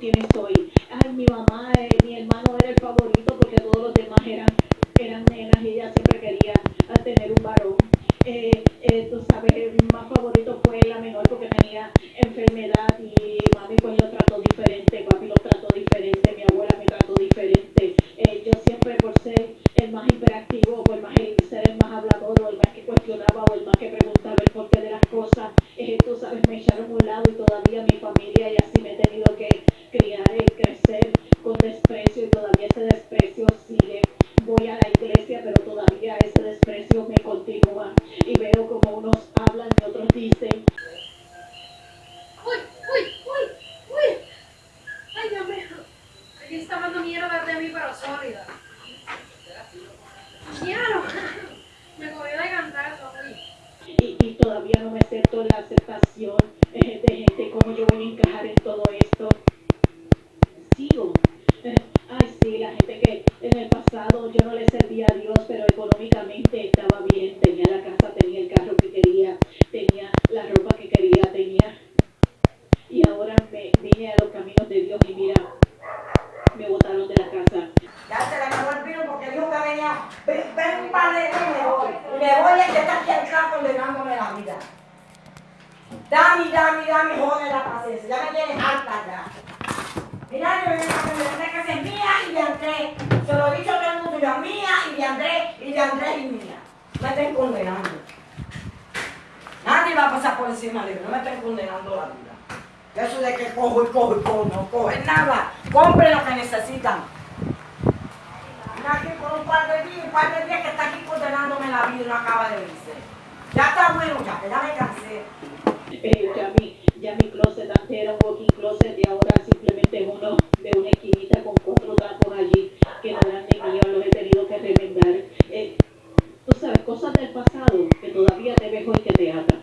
tienes hoy. Ay, mi mamá, eh, mi hermano era el favorito porque todos los demás eran, eran nenas y ella siempre quería tener un varón. Eh, eh, tú sabes, el más favorito fue la menor porque tenía enfermedad y mami pues lo trató diferente, papi lo trató diferente, mi abuela me trató diferente. Eh, yo siempre por ser el más hiperactivo, por más el, ser el más hablador o el más que cuestionaba o el más que preguntaba el porqué de las cosas, tú sabes, me echaron a un lado y todavía mi familia y así me he tenido que criar y crecer con desprecio y todavía ese desprecio sigue. Voy a la iglesia, pero todavía ese desprecio me continúa y veo como unos hablan y otros dicen. Uy, uy, uy, uy. Ay, Dios mío. Aquí está mandando mierda de mí, pero sólida. Mierda. Me cogió de cantazo, uy. Y, y todavía no me acepto la aceptación eh, de gente, cómo yo voy a encajar en todo esto. Sigo. Eh, ay, sí, la gente que en el pasado yo no le servía a Dios, pero económicamente estaba bien, tenía la casa, tenía el carro que quería, tenía la ropa que quería, tenía... Y ahora me vine a los caminos de Dios y mira, me botaron de la casa. Ya se le acabó el vino porque dijo que venía, ven, ven un par de días y me voy. Y me voy y que está aquí atrás condenándome la vida. Dame, dame, dame, joder la paciencia. Ya me tienes harta ya. Mira, yo vengo a que me casa es mía y de Se lo he dicho a todo el mundo, yo mía y de Andrés y de Andrés y mía. Me estén condenando. Nadie va a pasar por encima de mí, no me estén condenando la vida. Eso de que cojo y cojo y cojo, no cogen nada. Compren lo que necesitan. Aquí por un par de días, un par de días que está aquí condenándome la vida y no acaba de irse. Ya está bueno, ya, que ya me cansé. Ya, mi, closet antes era un walking closet y ahora simplemente uno de una esquinita con cuatro trapos allí que no eran ni míos, los he tenido que remendar. Eh, tú sabes, cosas del pasado que todavía te ves hoy que te atan.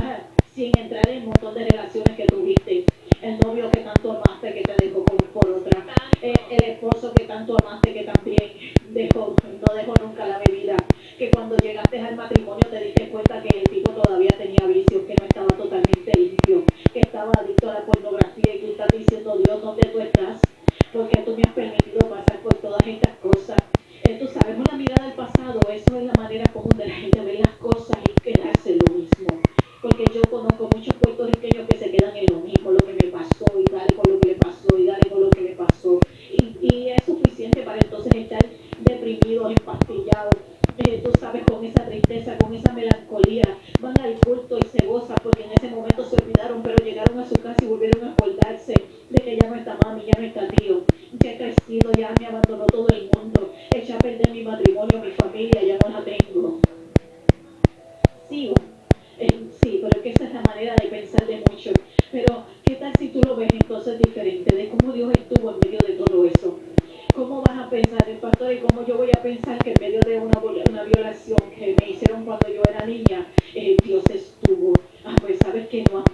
Ajá, sin entrar en un montón de relaciones que tuviste, el novio que tanto amaste que te dejó por, por otra, eh, el esposo que tanto amaste que también dejó, no dejó nunca la bebida, que cuando llegaste al matrimonio te diste cuenta que el tipo todavía tenía vicios, que no estaba totalmente limpio, que estaba adicto a la pornografía y tú estás diciendo, Dios, ¿dónde tú estás? Porque tú me has permitido pasar por todas estas cosas. Eh, tú sabes, una mirada al pasado, eso es la manera común ver las cosas y quedarse lo mismo. Porque yo conozco muchos puertorriqueños que se quedan en lo mismo, lo que me pasó y dale con lo que le pasó y dale con lo que le pasó. Y, es suficiente para entonces estar deprimidos, empastillados, eh, tú sabes, con esa tristeza, con esa melancolía. Van al culto y se gozan porque en ese momento se olvidaron, pero llegaron a su casa y volvieron a acordarse de que ya no está mami, ya no está tío, ya he crecido, ya me abandonó todo el mundo, eché a perder mi matrimonio, mi familia, que no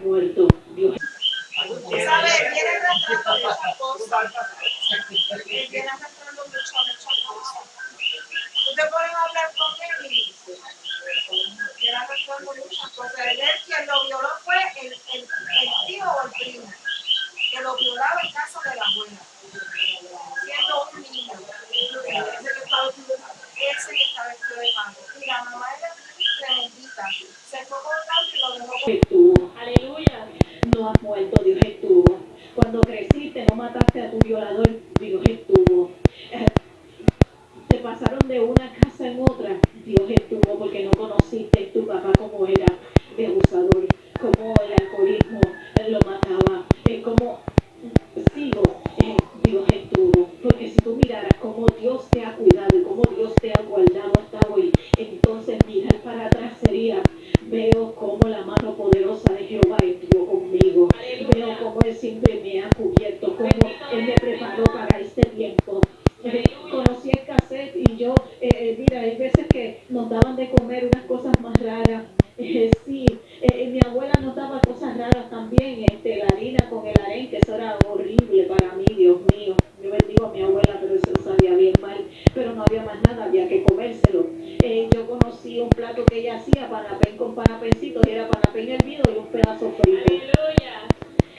eh, eh, mira, hay veces que nos daban de comer unas cosas más raras. Eh, sí, eh, mi abuela nos daba cosas raras también, este, la harina con el arenque, eso era horrible para mí, Dios mío. Yo bendigo a mi abuela, pero eso sabía bien mal, pero no había más nada, había que comérselo. Eh, yo conocí un plato que ella hacía, panapén con panapencitos, y era panapén hervido y un pedazo frito.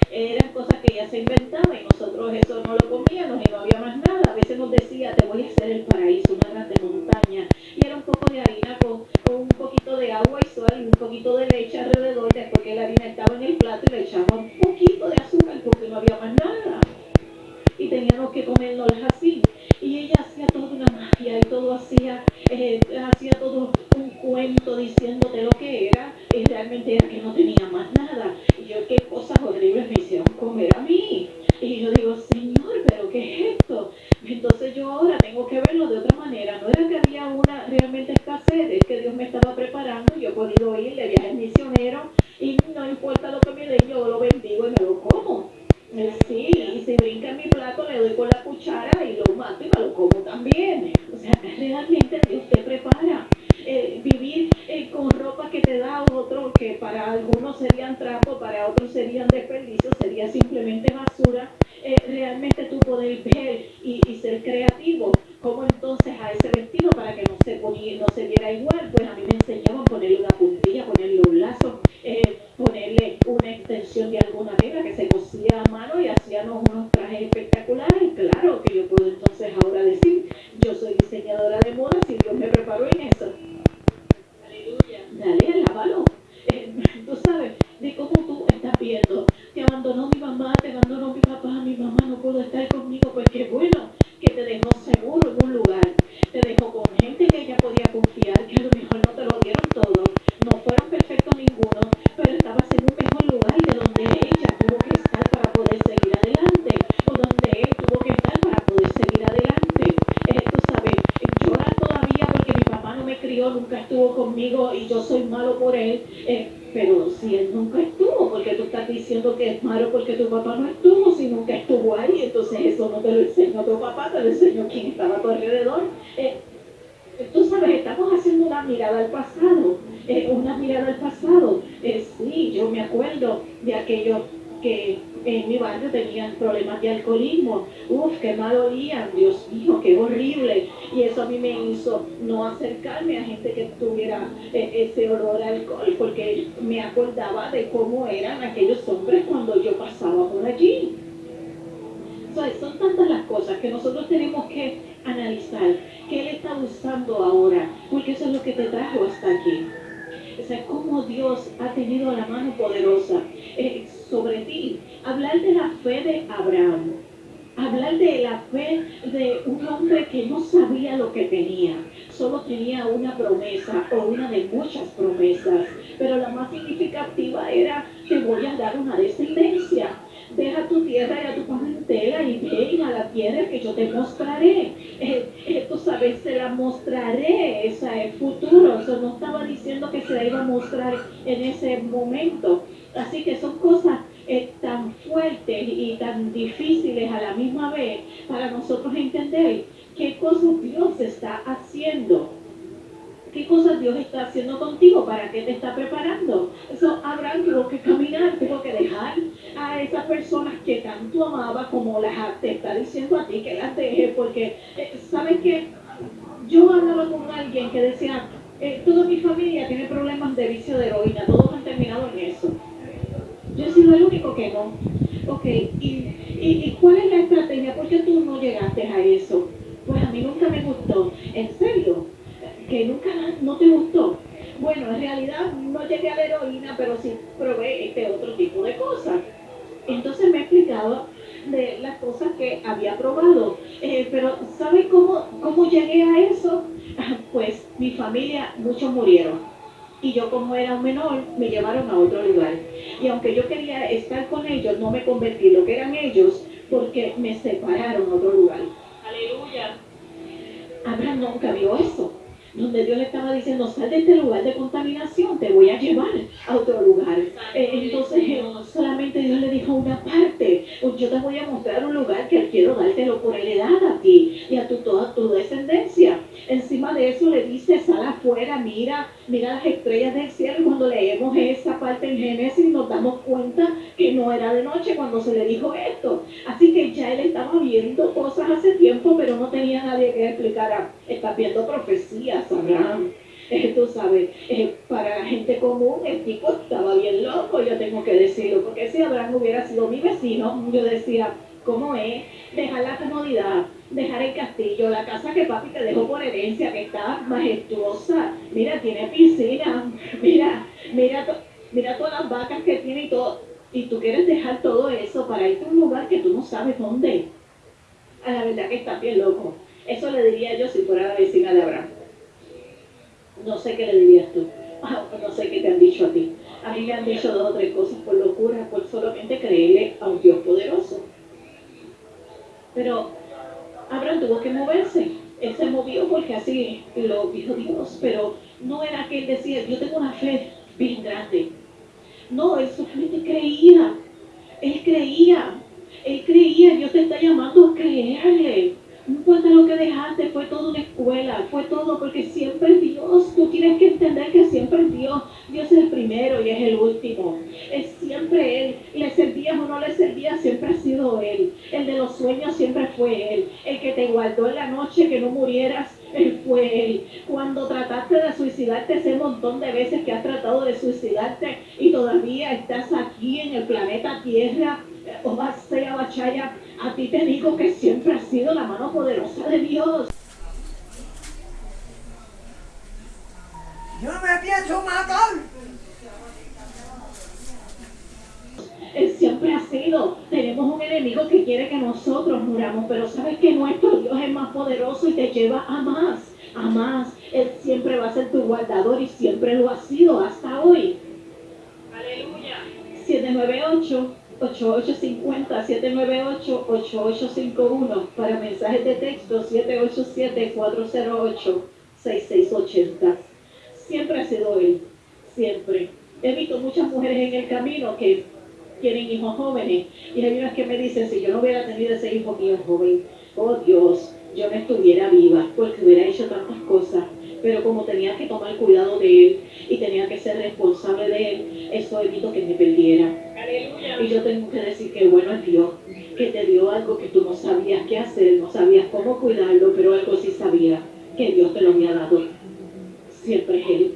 eran cosas que se inventaba y nosotros eso no lo comíamos y no había más nada. A veces nos decía, te voy a hacer el paraíso, una grande montaña. Y era un poco de harina con, un poquito de agua y sal y un poquito de leche alrededor. Después que la harina estaba en el plato y le echaba un poquito de azúcar porque no había más nada. Y teníamos que comérnoslas así. Y ella hacía toda una magia y todo hacía, eh, hacía todo un cuento diciéndote lo que era y realmente era que no tenía más nada. Y yo qué cosas horribles me hicieron comer a mí. Y yo digo, Señor, pero ¿qué es esto? Entonces yo ahora tengo que verlo de otra manera. No era que había una realmente escasez, es que Dios me estaba preparando. Yo he podido ir de viaje misionero y no importa lo que me den, yo lo bendigo y me lo como. Eh, sí, y si brinca mi plato, le doy con la cuchara y lo mato y me lo como también. O sea, realmente Dios te prepara. Eh, con ropa que te da otro, que para algunos serían trapos, para otros serían desperdicios, sería simplemente basura. realmente tú poder ver y, ser creativo. como entonces a ese vestido para que no se, ponía, no se viera igual? Pues a mí me enseñaban ponerle una puntilla, ponerle un lazo, ponerle una extensión de alguna tela que se cosía a mano y hacíamos unos trajes espectaculares. Claro que yo puedo entonces ahora decir, yo soy diseñadora de moda si Dios me preparó en eso. Aleluya. Dale, alábalo. Eh, tú sabes, de cómo tú estás viendo. Te abandonó mi mamá, te abandonó mi papá, mi mamá no pudo estar conmigo, pues qué bueno que te dejó seguro en un lugar. Te dejó con gente que ella podía confiar, que a lo mejor no te lo dieron todo, no fueron perfectos ninguno, pero estabas en un mejor lugar de donde ella tuvo que estar para poder seguir adelante, o donde él tuvo que estar para poder seguir adelante. Eh, tú sabes, llora todavía porque mi papá no me crió, nunca estuvo conmigo y yo soy malo por él. Eh, pero si él nunca estuvo, porque tú estás diciendo que es malo porque tu papá no estuvo, si nunca estuvo ahí, entonces eso no te lo enseñó tu papá, te lo enseñó quien estaba a tu alrededor. Eh, tú sabes, estamos haciendo una mirada al pasado, eh, una mirada al pasado. Eh, sí, yo me acuerdo de aquello que en mi barrio tenían problemas de alcoholismo. Uf, qué mal olían, Dios mío, qué horrible. Y eso a mí me hizo no acercarme a gente que tuviera eh, ese olor a alcohol, porque me acordaba de cómo eran aquellos hombres cuando yo pasaba por allí. son tantas las cosas que nosotros tenemos que analizar. ¿Qué Él está usando ahora? Porque eso es lo que te trajo hasta aquí. O sea, cómo Dios ha tenido la mano poderosa eh, sobre ti. Hablar de la fe de Abraham. Hablar de la fe de un hombre que no sabía lo que tenía. Solo tenía una promesa o una de muchas promesas. Pero la más significativa era, te voy a dar una descendencia deja tu tierra y a tu parentela y ven a la tierra que yo te mostraré. Eh, eh, sabes, se la mostraré, ese es futuro. Eso no estaba diciendo que se la iba a mostrar en ese momento. Así que son cosas eh, tan fuertes y tan difíciles a la misma vez para nosotros entender qué cosas Dios está haciendo qué cosas Dios está haciendo contigo, para qué te está preparando. Eso Abraham tuvo que caminar, tuvo que dejar a esas personas que tanto amaba como las te está diciendo a ti que las deje, porque eh, sabes que yo hablaba con alguien que decía, eh, toda mi familia tiene problemas de vicio de heroína, todos han terminado en eso. Yo he sido el único que no. Ok, ¿y, y cuál es la estrategia? ¿Por qué tú no llegaste a eso? Pues a mí nunca me gustó. En serio, que nunca no te gustó. Bueno, en realidad no llegué a la heroína, pero sí probé este otro tipo de cosas. Entonces me he explicado de las cosas que había probado. Eh, pero ¿sabes cómo, cómo llegué a eso? Pues mi familia, muchos murieron. Y yo como era un menor, me llevaron a otro lugar. Y aunque yo quería estar con ellos, no me convertí lo que eran ellos, porque me separaron a otro lugar. Aleluya. Abraham nunca vio eso donde Dios le estaba diciendo, sal de este lugar de contaminación, te voy a llevar a otro lugar. Eh, entonces, eh, solamente Dios le dijo una parte, pues yo te voy a mostrar un lugar que quiero dártelo por heredad a ti y a tu, toda tu descendencia. Encima de eso le dice, sal afuera, mira, mira las estrellas del cielo. Cuando leemos esa parte en Génesis nos damos cuenta que no era de noche cuando se le dijo esto. Así que ya él estaba viendo cosas hace tiempo, pero no tenía nadie que explicara. Está viendo profecías, Abraham. eh, tú sabes, para la gente común el tipo estaba bien loco, yo tengo que decirlo, porque si Abraham hubiera sido mi vecino, yo decía, ¿cómo es? Dejar la comodidad, dejar el castillo, la casa que papi te dejó por herencia, que está majestuosa, mira, tiene piscina, mira, mira, mira todas las vacas que tiene y todo, y tú quieres dejar todo eso para irte a un lugar que tú no sabes dónde. A la verdad que está bien loco. Eso le diría yo si fuera la vecina de Abraham. No sé qué le dirías tú. Ah, no sé qué te han dicho a ti. A mí me han dicho dos o tres cosas por locura, porque así lo dijo Dios, pero no era que él decía, yo tengo una fe bien grande. No, él solamente creía. Él creía. Él creía, Dios te está llamando a creerle. No importa lo que dejaste, fue toda una escuela, fue todo porque siempre Dios. Tú tienes que entender que siempre Dios. Dios es el primero y es el último. Es siempre Él. Le servías o no le servías, siempre ha sido Él. El de los sueños siempre fue Él. El que te guardó en la noche que no murieras, Él fue Él. Cuando trataste de suicidarte ese montón de veces que has tratado de suicidarte y todavía estás aquí en el planeta Tierra, o sea Bachaya, a ti te digo que siempre ha sido la mano poderosa de Dios. Yo me pienso matar. Él siempre ha sido. Tenemos un enemigo que quiere que nosotros muramos, pero sabes que nuestro Dios es más poderoso y te lleva a más, a más. Él siempre va a ser tu guardador y siempre lo ha sido hasta hoy. Aleluya. 798 8850 798 8851 para mensajes de texto 787 408 6680 siempre ha sido él, siempre. He visto muchas mujeres en el camino que tienen hijos jóvenes y hay unas que me dicen, si yo no hubiera tenido ese hijo mío joven, oh Dios, yo no estuviera viva porque hubiera hecho tantas cosas. Pero como tenía que tomar cuidado de él y tenía que ser responsable de él, eso evitó que me perdiera. Y yo tengo que decir que bueno es Dios, que te dio algo que tú no sabías qué hacer, no sabías cómo cuidarlo, pero algo sí sabía, que Dios te lo había dado siempre es Él.